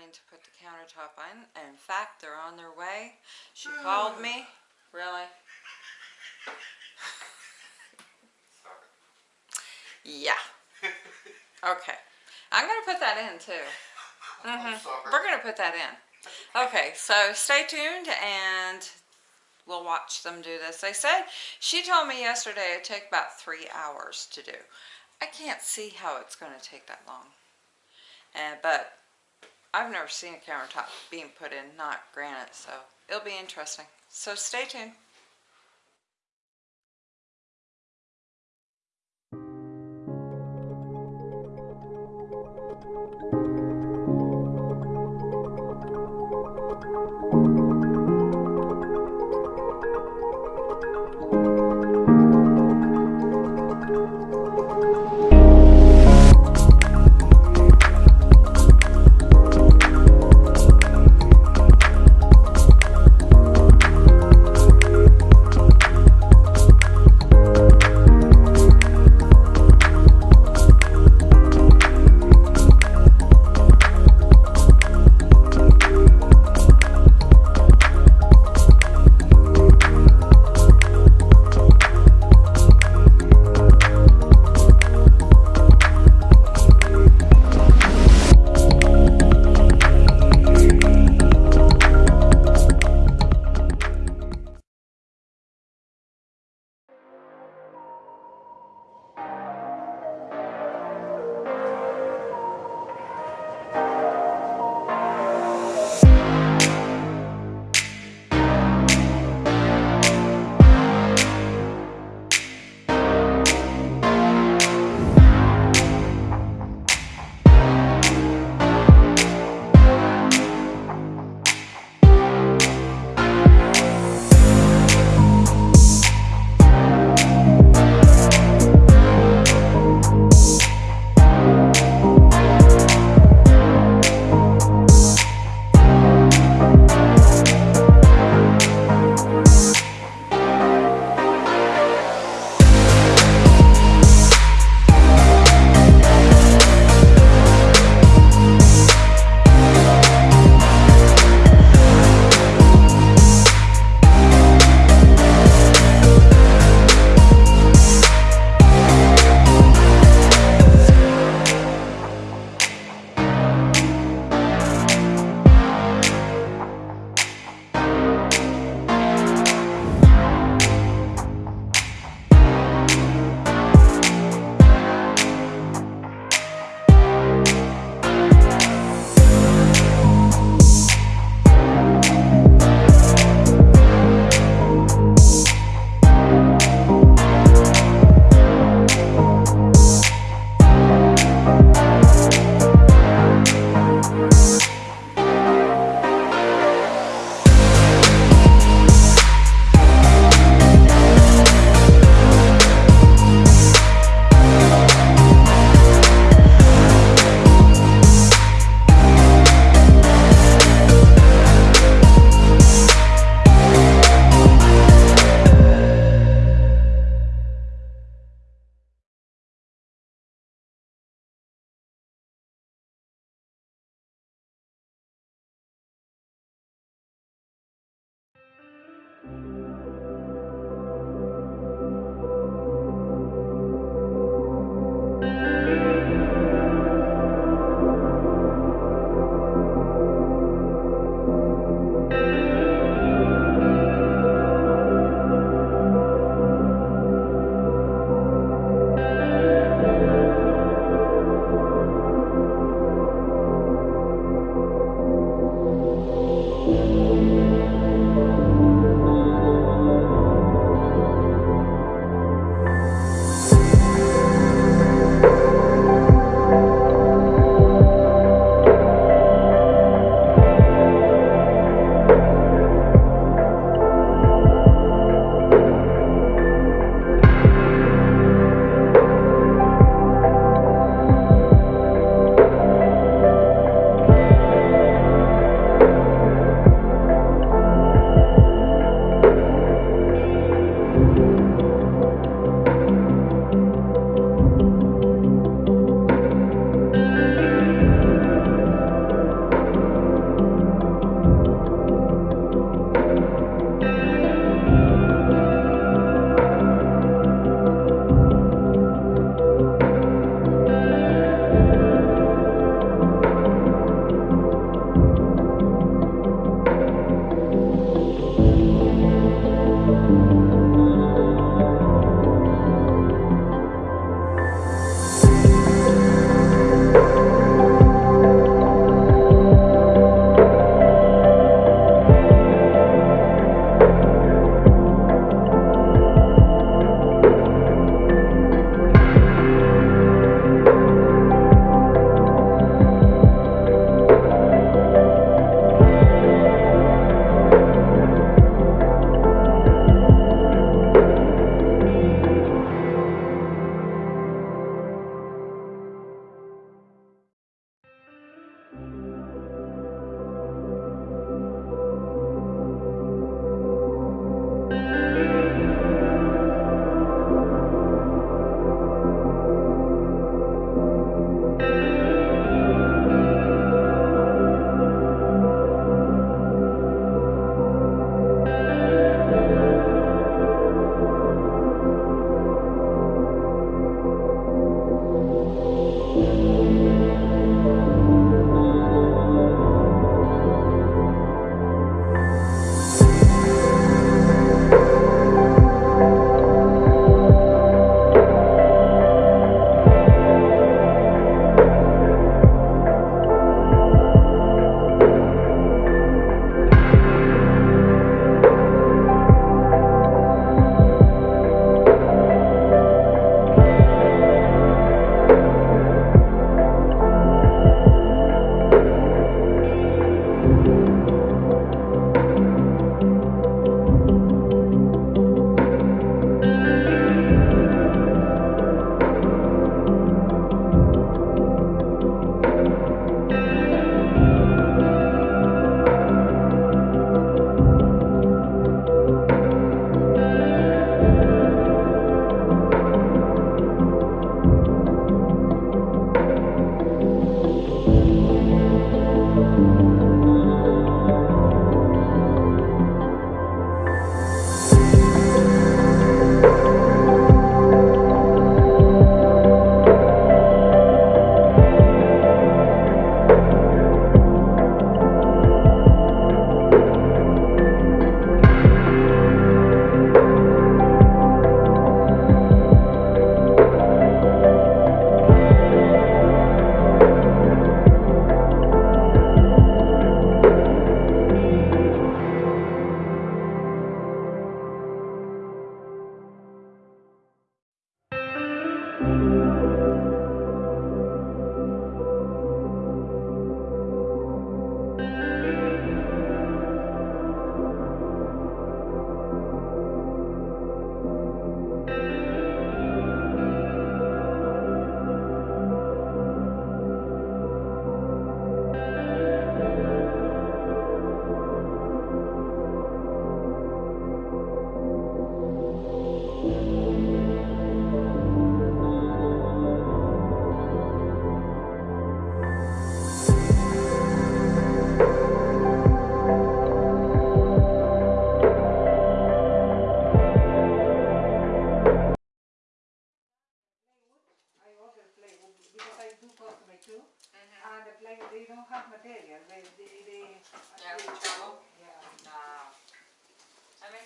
coming to put the countertop on. In fact, they're on their way. She called me. Really? Yeah. Okay. I'm gonna put that in too. I'm Mhm. We're gonna put that in. Okay, so stay tuned and we'll watch them do this. They said, she told me yesterday it'd take about three hours to do. I can't see how it's gonna take that long. And, but I've never seen a countertop being put in, not granite, so it'll be interesting. So stay tuned.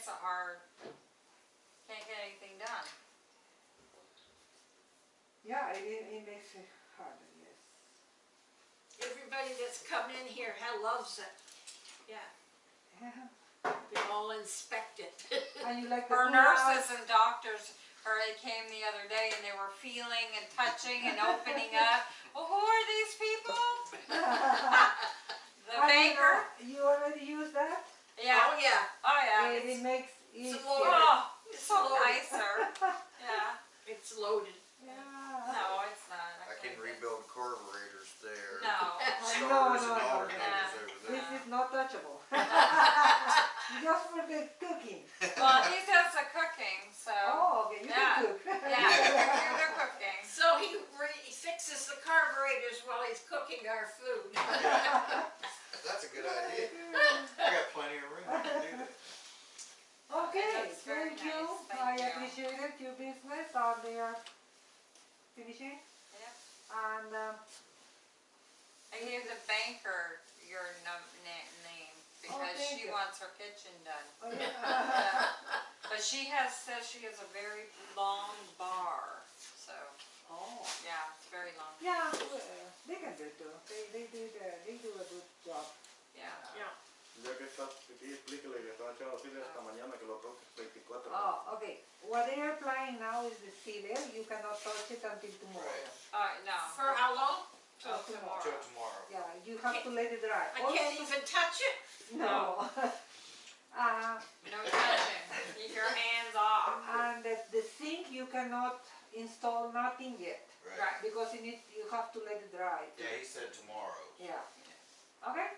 It's a hard. can't get anything done. Yeah, it, it makes it harder, yes. Everybody that's come in here loves it. Yeah. Yeah. They all inspect it. And you like the Our nurses and doctors, already they came the other day and they were feeling and touching and opening up. Well, who are these people? the I banker. you already used that? Yeah. Oh, yeah, Oh, yeah. It, it makes easier. loaded. Oh, it's so Loaded. nicer. Yeah. it's loaded. Yeah. No, it's not. I can can't do it. rebuild carburetors there. No. No, Starters no, and no, alternators This there. is not touchable. Just for the cooking. Well, he does the cooking, so. Oh, okay, you Yeah. can cook. Yeah, do the cooking. So he re- he fixes the carburetors while he's cooking our food. That's a good idea. I got plenty of room to do that. Okay, That's very thank you. nice, thank I you. appreciate it, your business out there finishing. Yep. And, um, I gave the banker your num- na- name because thank she you. wants her kitchen done. oh, yeah. But she has, says she has a very long bar, so, Oh. yeah, it's very long, Yeah, well, they can do it too. They, they do the, they do a good job. yeah. Yeah. Ya que está aquí, explíquele que estaba echando así de esta mañana que lo toque 24 Oh, okay. What they are applying now is the sealer. You cannot touch it until tomorrow. Right. Uh, no, For how long? till Uh, tomorrow. Till tomorrow. tomorrow. Yeah, you have to let it dry. I can't Also- even touch it? No. uh, No touching, keep your hands off. and the, the sink you cannot install nothing yet Right, because you need you have to let it dry. Yeah, he said tomorrow. Yeah. Okay.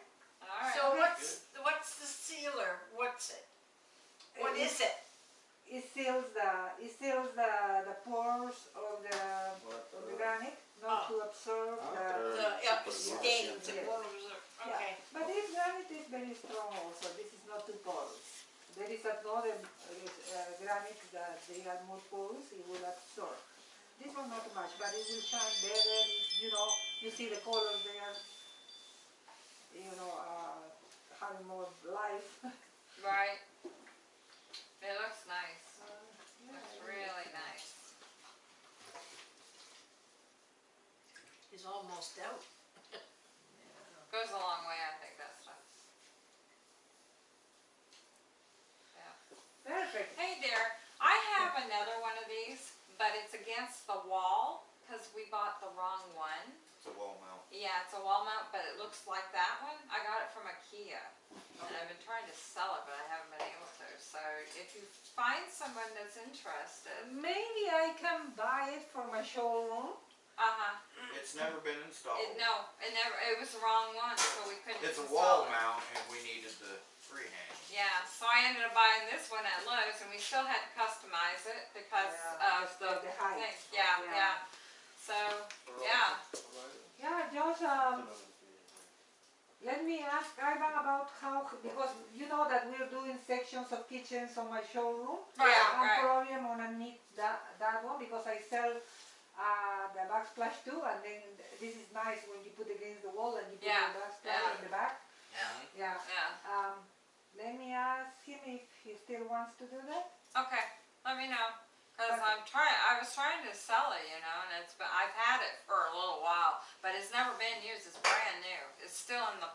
alright. So what's, what's the sealer? What's it? What It- is it? It seals the it seals the the pores of the What, of the uh, granite, not Oh. to absorb Ah, the. okay. The Superficial. stains, it Yeah. won't Yeah. Okay. But this granite is very strong also. This is not too porous. There is another uh, granite that they are more porous. It will absorb. This one not much, but it will shine better. You know, you see the colors there. You know, uh, having more life. Right. It looks nice, Uh, yeah, looks it is. really nice. It's almost out. Goes a long way, I think, that stuff. Yeah. Perfect. Hey there, I have another one of these, but it's against the wall, cause we bought the wrong one. It's a wall mount. Yeah, it's a wall mount, but it looks like that one. I got it from IKEA. And I've been trying to sell it, but I haven't been able to. So if you find someone that's interested, Maybe I can buy it for my showroom. Uh-huh. It's never been installed. It, no, it never, it was the wrong one, so we couldn't It's a wall it. mount and we needed the freehand. Yeah, so I ended up buying this one at Lowe's and we still had to customize it because Yeah, of the the height. thing. Yeah, Yeah. yeah. So, yeah. Yeah, just um, let me ask Ivan about how because you know that we're doing sections of kitchens on my showroom. Yeah, Right, I'm right. probably gonna need that that one because I sell uh, the backsplash too, and then this is nice when you put against the wall and you put Yeah, the backsplash yeah. in the back. Mhm. Yeah. Yeah. Um, let me ask him if he still wants to do that. Okay, let me know. Cause I'm trying, I was trying to sell it, you know, and it's been, I've had it for a little while, but it's never been used, it's brand new. It's still in the,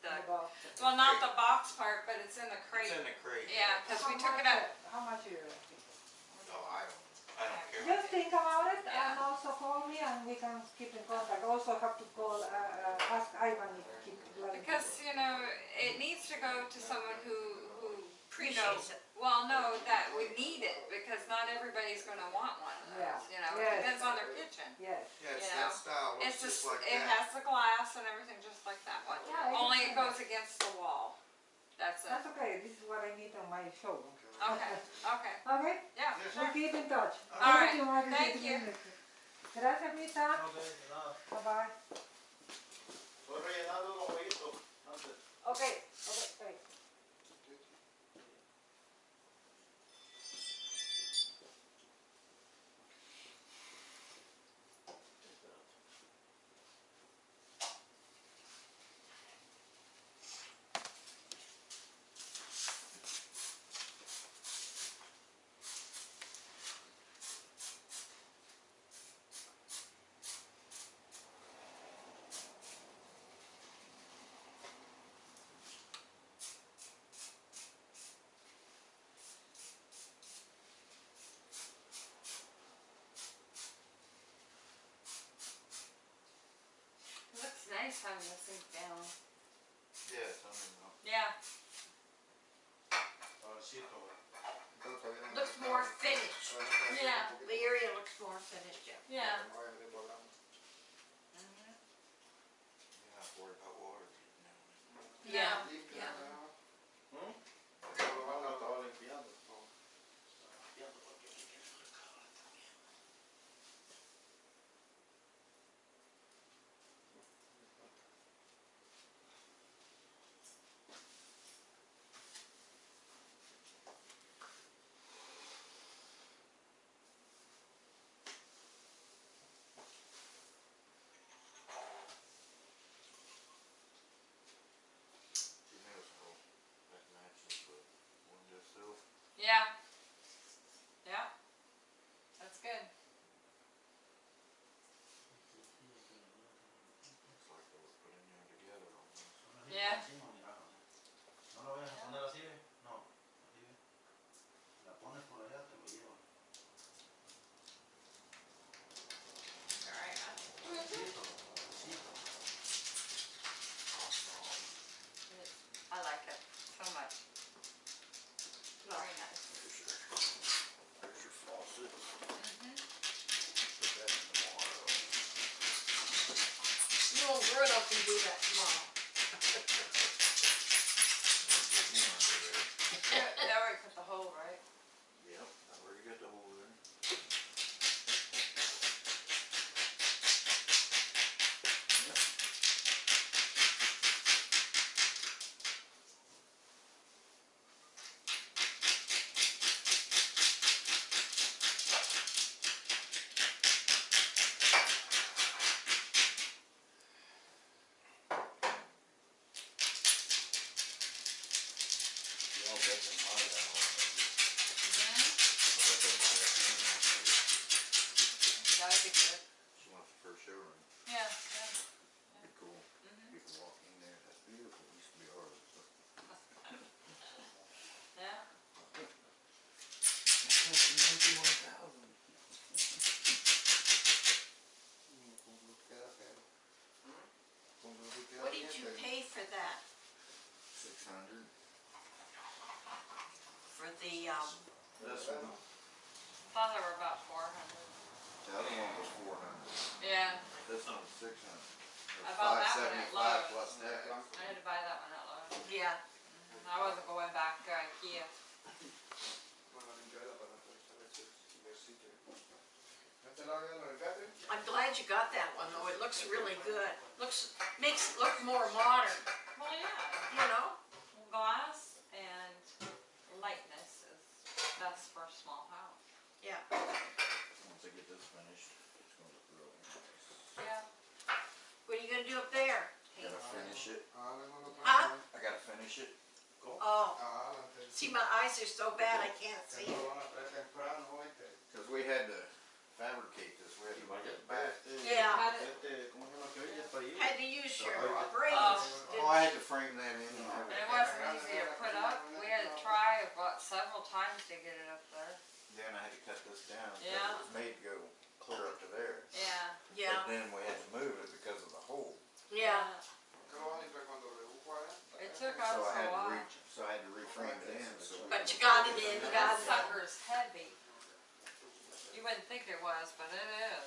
the, in the box? well, not the box part, but it's in the crate. It's in the crate. Yeah, cause we took it much- out. How much you? No, I don't, care. Just think about it and also call me and we can keep in contact. Also have to call, uh, uh, ask Ivan if he could let. Because, you know, it needs to go to someone who, who, you know, Appreciates it. well, no, that we need it, because not everybody's gonna want one of Yeah, those, you know, yes. it depends on their kitchen. Yes. Yeah, it's you that style, It's looks just, just like it that. has the glass and everything just like that one, Yeah, only it goes against the wall, that's it. That's okay. This is what I need on my show. Okay, okay, Okay? yeah, Yes. We'll sure. keep in touch. All right, Thank you, Margaret. thank you. Gracias, Mita. Bye bye. Estoy rellenando unos jueguitos antes. Okay. Okay. Wait. nice having the sink down. Yeah, it's under now. Yeah. Suavecito, güey. Entonces, todavía no Looks está- more finished. todavía está así Yeah. un poquito. The area looks more finished, yeah. Yeah. No vaya de volando. Mhm. You're not worried about water getting down there. Yeah. Limpia Yeah. la agua. ¿Mm? Todo lo No, van a- estaba limpiando. Estaba limpiando porque me quiero recabar también. She knows how that matches the windowsill. Yeah. Yeah. That's good. Looks like they were put in there together almost. Yeah. No lo vayas a poner así, ¿ve? No, así, ¿ve? La pones por allá, te lo llevan. Alright. Suavecito, suavecito. I like it so much. Very nice. There's your, there's your faucet. Put that in the water. You and Bruno can do that tomorrow. Get me under there. Yeah, They already put the hole, right? Yep, I already got the hole there. Yep. Y'all bet them hard out. Mhm. I bet them hard out. That would be good. She wants the first showroom. Yeah, yeah. Be cool. Mhm. You can walk in there. That's beautiful. It used to be ours. but- Yeah. That's ninety-one thousand. What did you pay for that? Six hundred. For the, um, This one, Thought they were about four hundred. the other one was four hundred. Yeah. This one was six hundred. I bought that one at Five Lowe's. seventy-five plus tax. I had to buy that one at Lowe's. yeah, Mhm. I wasn't going back to IKEA. I'm glad you got that one though, it looks really good. Looks, makes it look more modern, Well, yeah. you know? Glass and lightness is best for a small house. Yeah. Once I get this finished, it's gonna look real nice. Yeah. What are you gonna do up there? Gotta finish it. Huh? I gotta finish it. Oh, see, my eyes are so bad I can't see. Cause we had to fabricate this, we had to bring it back. Yeah, Had it, Este, ¿cómo se llama que oye? Para ir. had to use your Oh. brains. Oh, I had to frame that in and and it wasn't easy to put up. We had to try about several times to get it up there. Then I had to cut this down, cause Yeah. it was made to go clear up to there. Yeah. Yeah, But then we had to move it because of the hole. yeah, It took So us I a had to while. reach, so I had to reframe it in, so. we but could- you got it in, you That got it. sucker's heavy. You wouldn't think it was, but it is.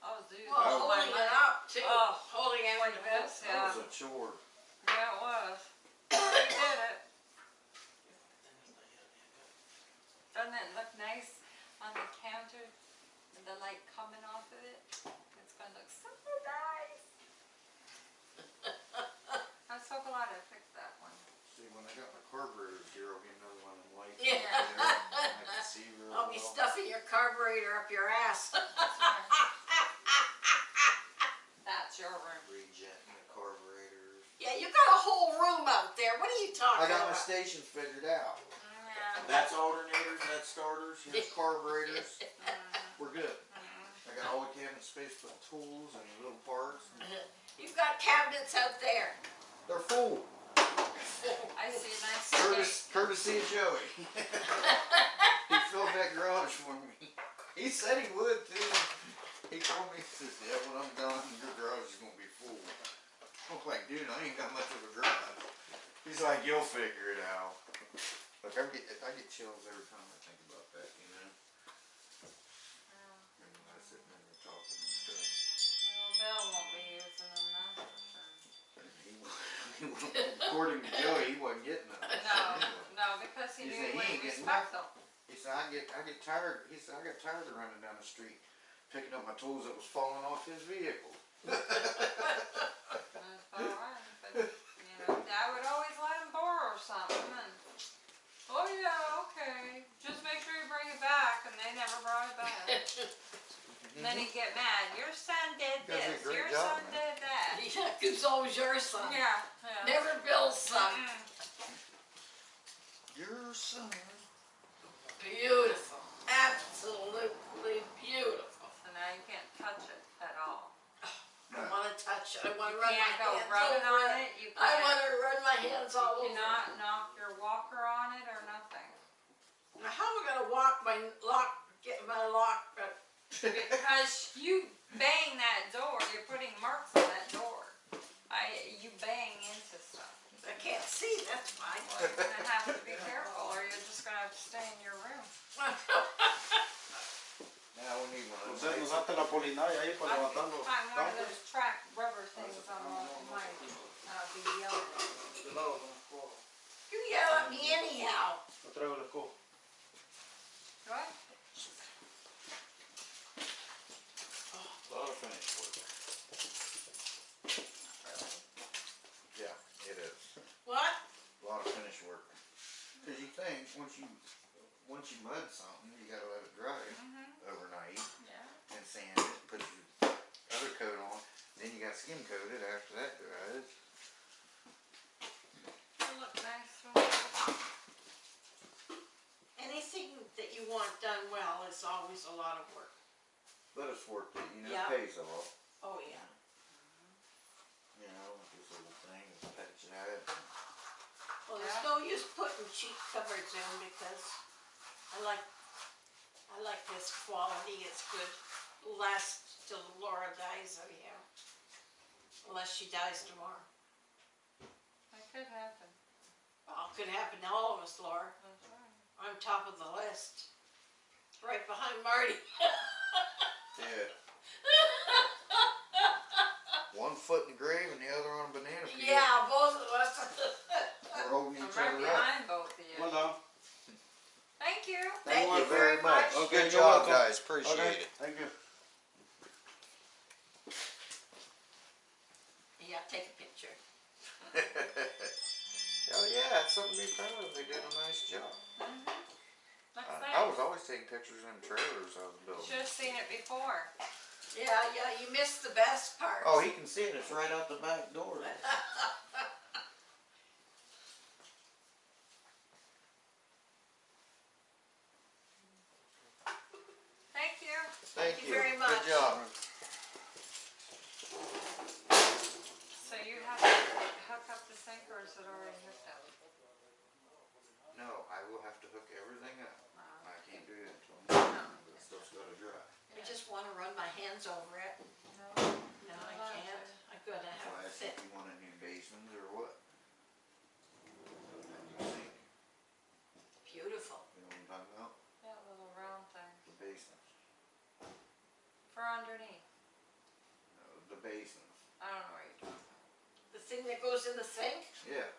I was using Well, it on my holding it up too, Oh, holding it Like with this, That yeah. was a chore. Yeah, it was. We did it. Doesn't it look nice on the counter? with The light coming off of it? It's gonna look so nice. I'm so glad I picked that one. See, when I got my carburetor, Daryl gave me another one of them lights. Yeah. Up I could see real I'll be stuffing your carburetor up your ass. That's your room. Rejetting the carburetors. Yeah, you got a whole room out there, what are you talking about? I got my about? stations figured out. Yeah. That's alternators, that's starters, here's carburetors. Mm-hmm. We're good. Mm-hmm. I got all the cabinet space for tools and little parts. and You've got cabinets out there. They're full. I see a nice steak. Curtis, courtesy of Joey. He that garage for me. He said he would too. He told me, he says, yeah, when I'm done, your garage is gonna be full. I'm like, dude, I ain't got much of a garage. He's like, you'll figure it out. Look, I get, I get chills every time I think about that, you know? And I sit there and talking and stuff. Well, Bill won't be using them now. He he According to Joey, he wasn't getting none. No, no, because he He knew said he ain't respect them. He said, I get, I get tired, he said, I got tired of running down the street, picking up my tools that was falling off his vehicle. That's alright, but, you know, I would always let him borrow something and, oh yeah, okay, just make sure you bring it back, and they never brought it back. And then he'd get mad, your son did You guys did a this, your job, son man." did that. Yeah, cause always your son. Yeah, yeah. Never Bill's son. Mm. Your son. Beautiful. Absolutely beautiful. So now you can't touch it at all. I wanna touch it. I wanna You run my can't go hands rubbing over on it. it, you I can't, wanna run my hands all you over it. cannot knock your walker on it or nothing. Now how am I gonna walk my lock, get my lock, but Because you bang that door, you're putting marks on that door. I, you bang into stuff. I can't see, that's fine. Well, you're gonna have to be careful or you're just gonna have to stay in your room. Now we need one of Usted those. nos hace la polinaria ahí para levantar los Find one of campos. those track rubber things on my, my, uh, be yellow. De lado con la escoba. You yell at me anyhow. Yo traigo la escoba. What? Lot of finish work. Yeah, it is. What? Lot of finish work. Cause you think, once you, once you mud something, you gotta let it dry Mm-hmm, overnight yeah. and sand it, put your other coat on, then you got skim coated after that dries. It'll look nice when it's Anything that you want done well is always a lot of work. But it's worth it, you know, Yeah. it pays off, Oh, yeah. you know, this little thing, is patch that. Well, there's no use putting cheap covers in because I like, I like this quality, it's good. Lasts till Laura dies anyhow. Unless she dies tomorrow. That could happen, Well, could happen to all of us, Laura. that's right. I'm top of the list. Right behind Marty. Yeah. One foot in the grave and the other on a banana peel. Yeah, both of us. We're holding I'm right other up. behind both of you. Well done. Thank you. Thank you you very very much. much. Good job, welcome. guys, appreciate Okay, it. Thank you. Yeah, take a picture. Oh yeah, it's something to be proud of, they did a nice job. Looks I, I was always taking pictures in trailers I was building. Should've seen it before. Yeah, yeah, you missed the best part. Oh, he can see it, it's right out the back door. Thank you. Thank you you, very much. good job. So you have to hook up the sink or is it already hooked up? No, I will have to hook everything up. Uh, I can't do that until morning, but it's still gotta dry. I just wanna run my hands over it. no. No, I Well, can't. I'm gonna So I have asked it if fit. you want a new basement or what? A new sink, Beautiful. you know what I'm talking about? That little round thing. The basements, For underneath. no, the basements, I don't know what you're talking about. The thing that goes in the sink, yeah,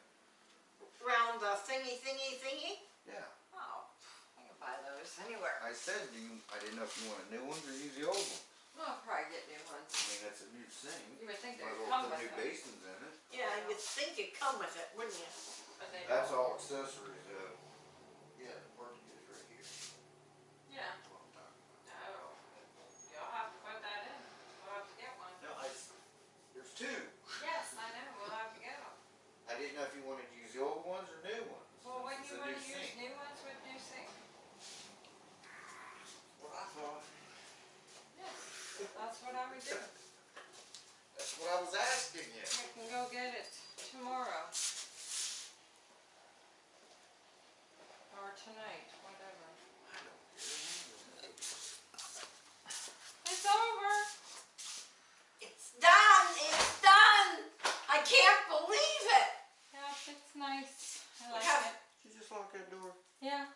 round the thingy, thingy, thingy. yeah. Oh, I can buy those anywhere. I said, do you, I didn't know if you wanted new ones or use the old ones. Well, I'll probably get new ones. I mean, that's a new thing. You would think they Might as would come put with new them, basins in it. Yeah, you'd think it'd come with it, wouldn't you? but they That's don't. all accessories, uh, That's what I would do. That's what I was asking you. I can go get it tomorrow. Or tonight, whatever. It's over. It's done. It's done. I can't believe it. Yeah, it's nice. I like it. You just lock that door. Yeah.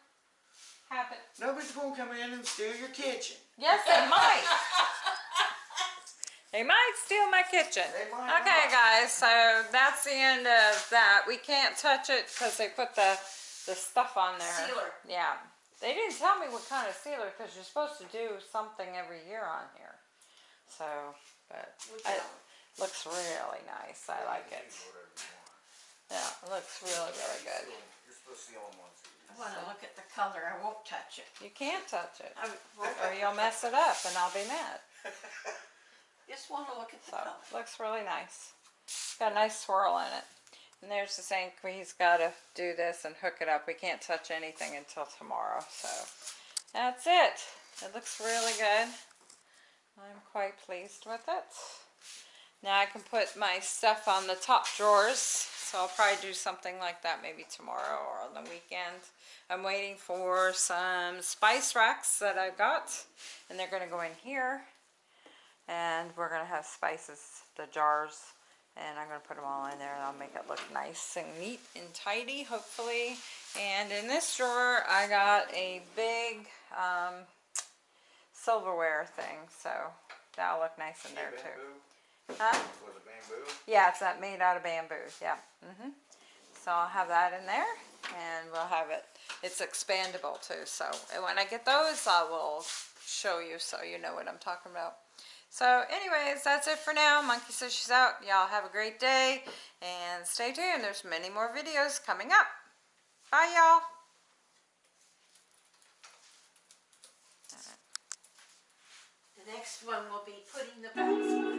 Have it. Nobody's going to come in and steal your kitchen. Yes, they might. They might steal my kitchen. Okay, not. guys, so that's the end of that. We can't touch it because they put the, the stuff on there. Sealer. Yeah. They didn't tell me what kind of sealer because you're supposed to do something every year on here. So, but it looks really nice. I like it. Whatever you want. Yeah, it looks really, really good. You're supposed to see on one. I wanna look at the color, I won't touch it. You can't touch it. I Or you'll mess it up and I'll be mad. just wanna look at the So, color. looks really nice. Got a nice swirl in it. And there's the sink, he's gotta do this and hook it up. We can't touch anything until tomorrow, so. That's it. It looks really good. I'm quite pleased with it. Now I can put my stuff on the top drawers, so I'll probably do something like that maybe tomorrow or on the weekend. I'm waiting for some spice racks that I've got, and they're gonna go in here and we're gonna have spices, the jars, and I'm gonna put them all in there and I'll make it look nice and neat and tidy, hopefully. And in this drawer, I got a big um, silverware thing, so that'll look nice in there too. Huh? Was it bamboo? Yeah, it's not made out of bamboo. Yeah. Mhm. So I'll have that in there, and we'll have it. It's expandable too. So when I get those, I will show you so you know what I'm talking about. So, anyways, that's it for now. Monkey says she's out. Y'all have a great day, and stay tuned. There's many more videos coming up. Bye, y'all. The next one will be putting the on.